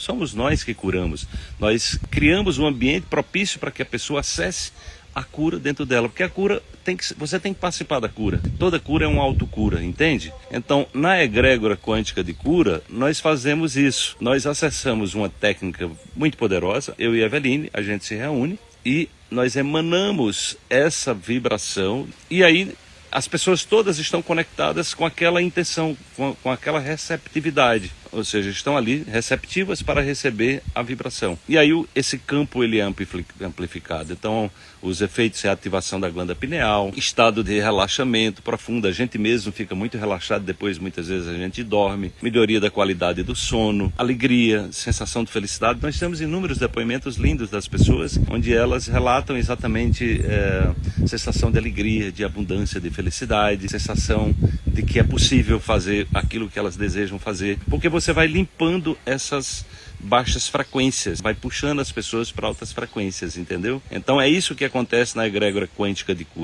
não somos nós que curamos. Nós criamos um ambiente propício para que a pessoa acesse a cura dentro dela, porque a cura tem que você tem que participar da cura. Toda cura é uma autocura, entende? Então, na egrégora quântica de cura, nós fazemos isso. Nós acessamos uma técnica muito poderosa. Eu e a Eveline, a gente se reúne e nós emanamos essa vibração e aí as pessoas todas estão conectadas com aquela intenção, com, com aquela receptividade ou seja, estão ali receptivas para receber a vibração. E aí esse campo ele é amplificado. Então, os efeitos de ativação da glândula pineal, estado de relaxamento profundo, a gente mesmo fica muito relaxado, depois muitas vezes a gente dorme, melhoria da qualidade do sono, alegria, sensação de felicidade. Nós temos inúmeros depoimentos lindos das pessoas, onde elas relatam exatamente é, sensação de alegria, de abundância, de felicidade, sensação de que é possível fazer aquilo que elas desejam fazer, porque você vai limpando essas baixas frequências, vai puxando as pessoas para altas frequências, entendeu? Então é isso que acontece na egrégora quântica de cura.